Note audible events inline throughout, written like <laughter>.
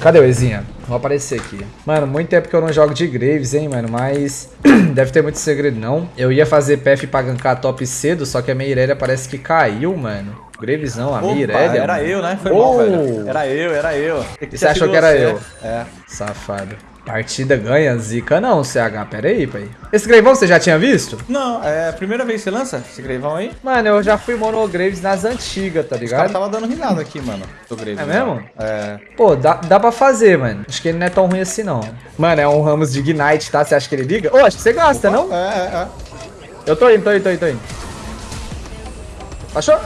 Cadê o Ezinha? Vou aparecer aqui. Mano, muito tempo que eu não jogo de Graves, hein, mano. Mas <clears throat> deve ter muito segredo, não. Eu ia fazer PF pra gankar top cedo, só que a minha Irelia parece que caiu, mano. Graves não, a Irelia. Era mano. eu, né? Foi Oh! mal, velho. Era eu, era eu. E você achou que era Você. eu? É. Safado. Partida ganha, zica não, CH. Pera aí, pai. Esse Gravão você já tinha visto? Não, é a primeira vez que você lança esse Greivão aí? Mano, eu já fui mono Graves nas antigas, tá Os ligado? tava dando risada aqui, mano. Do Grave. É mesmo? É. Pô, dá, dá pra fazer, mano. Acho que ele não é tão ruim assim, não. Mano, é um Ramos de Ignite, tá? Você acha que ele liga? Ô, acho que você gosta, não? É, é, é. Eu tô indo, tô indo, tô indo, tô indo. Achou?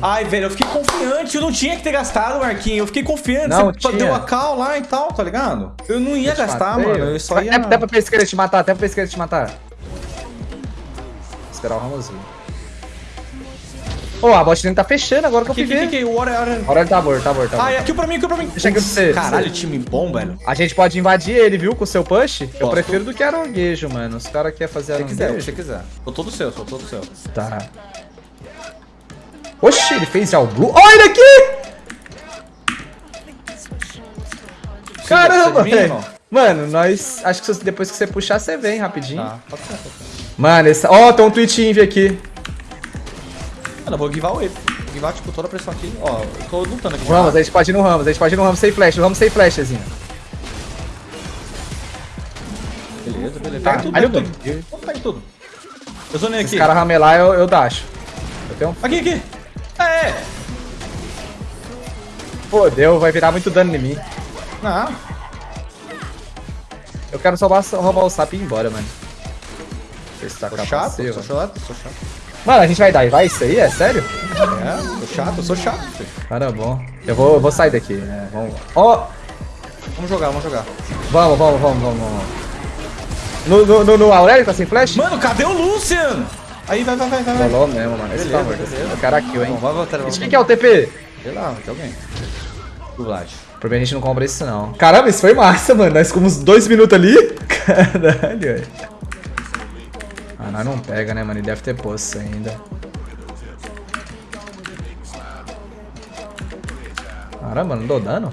Ai, velho, eu fiquei confiante. Eu não tinha que ter gastado, Marquinhos. Eu fiquei confiante. Não, Você tinha. deu a cal lá e tal, tá ligado? Eu não ia Eu gastar, matei, mano. Eu só ia. Até, até pra pesqueira te matar, até pra pesqueira te matar. Esperar o Ramos vir. Ô, a bot dele tá fechando agora que eu fui aqui, ver. aqui, o ele tá morto, tá morto, tá Ai, morto. aqui pra mim, aqui pra mim. Deixa aqui pra você. Caralho, time bom, velho. A gente pode invadir ele, viu? Com o seu push. Eu Posso. prefiro do que aranguejo, mano. Os caras querem fazer Se quiser, o que aranguejo. você quiser. Sou todo seu, sou todo seu. Tá. Oxi, ele fez já o blue. Olha ele aqui! Caramba, velho. Mano, nós. Acho que se- depois que você puxar, você vem rapidinho. Tá, pode ser, pode ser. Mano, esse. Ó, tem um Twitch Envy aqui. Mano, eu vou givar o E. Vou givar, tipo, toda a pressão aqui. Ó, eu tô lutando aqui. Ramos, a gente pode ir no Ramos, a gente pode ir no Ramos sem flash. No Ramos sem flash, assim. Beleza, beleza. Tá, Pega tudo, aí pega eu tudo. Vamos pegar tudo. Eu zonei Se aqui. os caras ramelar, eu, eu dacho. Eu tenho um. Aqui, aqui. É. Fodeu, vai virar muito dano em mim. Não. Eu quero só roubar, o sap e ir embora, mano. Se tá capaz chato, sou chato, sou chato. Mano, a gente vai dar e vai isso aí? É sério? É, sou chato, sou chato, filho. Cara, bom. Eu vou, eu vou sair daqui. É, vamos. Ó, Vamos jogar, vamos jogar. vamos, vamos, vamos, vamos, vamos. No, no, no, no Aurélio tá sem flash? Mano, cadê o Lucian? Aí, vai, vai, vai, vai. vai. Rolou mesmo, mano. Esse tá Beleza, morto. beleza. Eu quero a kill, hein? Bom, vai voltar, vai voltar. Quem que é o TP? Sei lá, tem alguém. O Vlad. Por bem a gente não compra isso, não. Caramba, isso foi massa, mano. Nós ficamos dois minutos ali. <laughs> Caralho, velho. Ah, nós não pega, né, mano? Ele deve ter poço ainda. Caramba, não dou dano?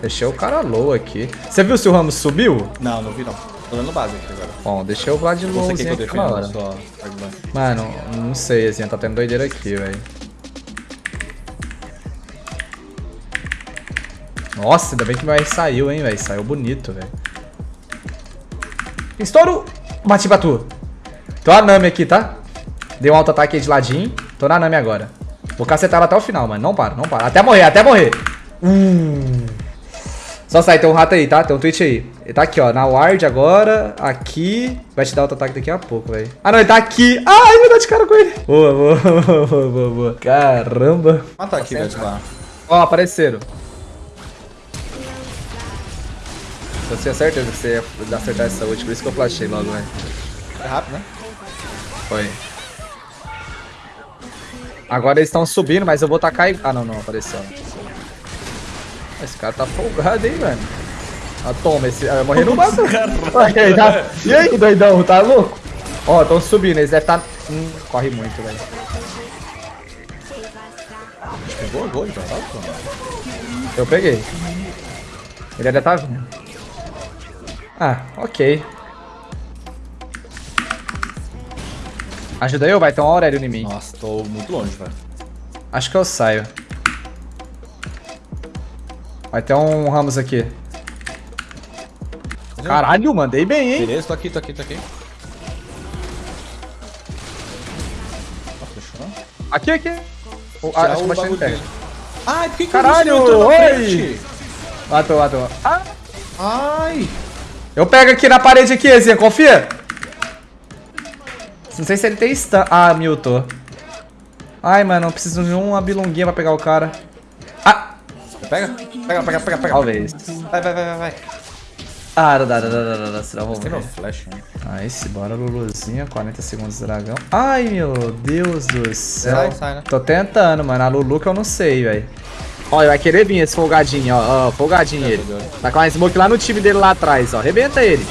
Deixei o cara low aqui. Você viu se o Ramos subiu? Não, não vi não. Tô dando base aqui agora. Bom, deixei o Vlad lowzinho eu aqui hora. defenda só? Mano, não sei, assim, tá tendo doideira aqui, velho. Nossa, ainda bem que meu R saiu, hein, velho. Saiu bonito, velho. Estouro! Bati pra tu. Tô a Nami aqui, tá? Dei um alto ataque aí de ladinho. Tô na Nami agora. Vou cacetar ela até o final, mano. Não para, não para. Até morrer, até morrer. Hum. Só sai, tem um rato aí, tá? Tem um Twitch aí. Ele tá aqui, ó. Na ward agora. Aqui. Vai te dar outro ataque daqui a pouco, velho. Ah, não, ele tá aqui. Ai, vou dar de cara com ele. Boa, boa, <laughs> boa, boa, boa, boa. Caramba. Mata aqui, velho. lá. Ó, apareceram. Eu tinha certeza que você ia acertar essa ult, por isso que eu flashei logo, velho. É rápido, né? Foi. Agora eles estão subindo, mas eu vou tacar e... Ah, não, não, apareceu. Esse cara tá folgado, hein, mano. Ah, toma, esse... Ah, eu morri no. Ok, tá... E aí, doidão, tá louco? Ó, tão subindo, eles devem tá... Hum, corre muito, velho. Pegou, gol, então. Tá. Eu peguei. Ele ainda tá vindo. Ah, ok. Ajuda eu? Vai ter um Aurélio em mim. Nossa, tô muito longe, velho. Acho que eu saio. Vai ter um Ramos aqui. Caralho, mandei bem, hein? Beleza, tô aqui, tô aqui, tô aqui. Aqui, aqui. Oh, Tirar acho que o ser dele. Ai, por que que Caralho, o oi! Matou, matou. Ah, Ai! eu pego aqui na parede aqui, Ezinha, confia. Não sei se ele tem stun. Ah, mutou. Ai, mano, eu preciso de uma bilonguinha pra pegar o cara. Ah, Pega, pega, pega, pega, pega. talvez. Vai, vai, vai, vai, vai. Ah, dá, dá, dá, dá, dá, dá, Tem no morrer. flash, né? Aí, se bora, Luluzinha, 40 segundos dragão. Ai, meu Deus do céu. Sai, sai, né? Tô tentando, mano. A Lulu que eu não sei, velho. Olha, vai querer vir esse folgadinho, ó. Ó, folgadinho ele. Tá com uma smoke lá no time dele lá atrás, ó. Arrebenta ele.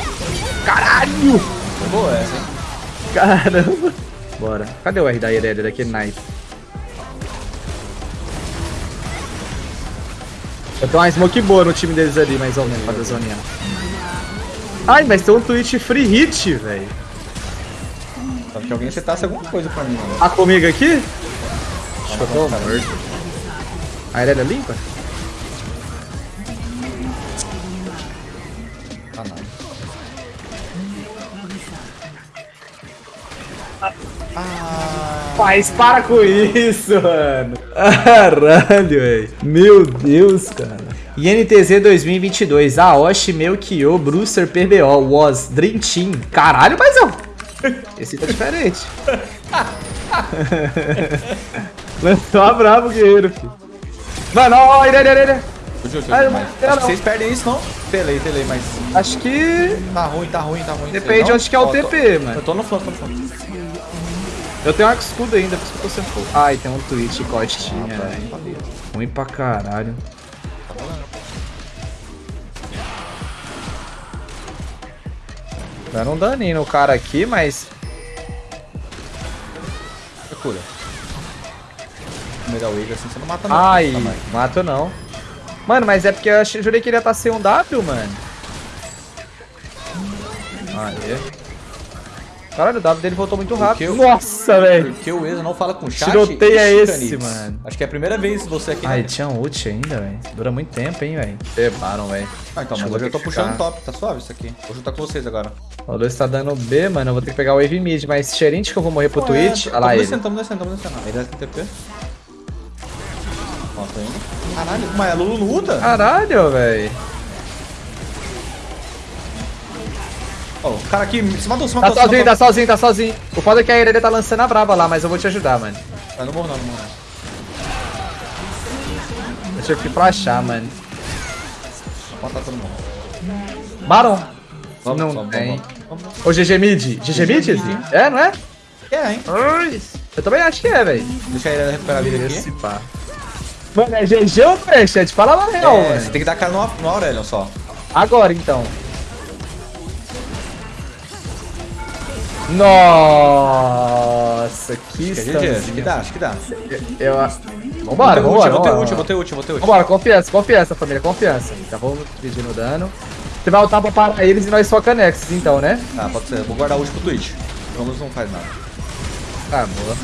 Caralho! Boa essa, hein? Caramba. Bora. Cadê o R da Irelia daquele knife? Eu tenho uma smoke boa no time deles ali, mais ou menos, pra zoninha. Ai, mas tem um Twitch free hit, velho. Só que alguém setasse alguma coisa pra mim, mano. Tá comigo aqui? Acho que eu tô morto. A Irelia é limpa? Ah, Mas para com isso, mano. Caralho, velho. Meu Deus, cara. INTZ 2022. Aoshi, Melchior, Brewster, PBO, Was, Dream Team. Caralho, mas eu... Esse tá diferente. <laughs> Lançou a bravo, guerreiro, filho. Mano, ó, ó, Ah, Acho que não. vocês perdem isso, não? Telei, telei, mas... Acho que... Tá ruim, tá ruim, tá ruim. Depende não? onde que é o TP, mano. Eu tô no flanco, tô no flanco. Eu tenho um escudo ainda, por isso que eu tô sem fogo. Ai, tem um Twitch Ah, velho. valeu. Ruim pra caralho. Dando um daninho no cara aqui, mas... No meio da wave assim, você não mata não. Ai, Tá, mas- mato não. Mano, mas é porque eu achei, jurei que ele ia estar sem um W, mano. Aê. Caralho, o W dele voltou muito rápido. eu- Nossa, velho. Porque o Eza não fala com chat. Tiroteio é esse, mano. Acho que é a primeira vez você aqui. Ai, né? tinha um ult ainda, velho. Dura muito tempo, hein, velho. Levaram, velho. Ah, então, Acho mas hoje eu tô que puxando ficar. top, tá suave isso aqui. Vou juntar com vocês agora. O Luiz tá dando B, mano. Eu vou ter que pegar o Wave Mid, mas cheirinho que eu vou morrer pro Twitch. Olha lá ele. descendo, tamo descendo, tamo descendo. Aí desce TP. Ó, tô indo. Caralho, mas é Lulu no Uta? Caralho, velho. Ó, o cara aqui, se matou, se Tá matou, se sozinho, matou. tá sozinho, tá sozinho. O foda é que a Irelia tá lançando a braba lá, mas eu vou te ajudar, mano. Ah, não morro não, não morro eu pra achar, mano. Vou matar todo mundo. Baron. Vamos, não vamos, tem. vamos, vamos. Ô, GG Mid. GG Mid? É, não é? É, hein? Eu também acho que é, velho. Deixa ele recuperar a vida Esse aqui. pá. Mano, é GG ou chat? Fala na real, É, você mano. tem que dar cara no, no Aurelion só. Agora, então. Nossa, que Acho que é GG, acho que dá, acho que dá. Eu... Vambora, vou vambora, eu vou ter vambora. ult, eu vou ter ult, eu vou ter ult. Vambora, confiança, confiança, família, confiança. Já vou pedindo dano. Você vai ultar pra parar eles e nós só Nexus, então, né? Ah, pode ser. Vou guardar ult pro Twitch. Vamos não faz nada. Tá, boa.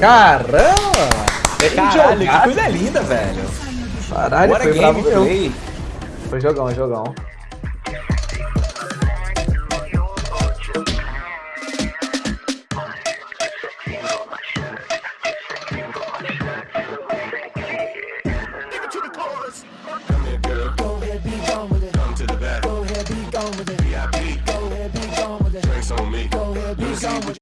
Caramba! Bem Caralho, que coisa linda, velho. Caralho, Bora foi bravo meu. gameplay. Foi jogão, jogão.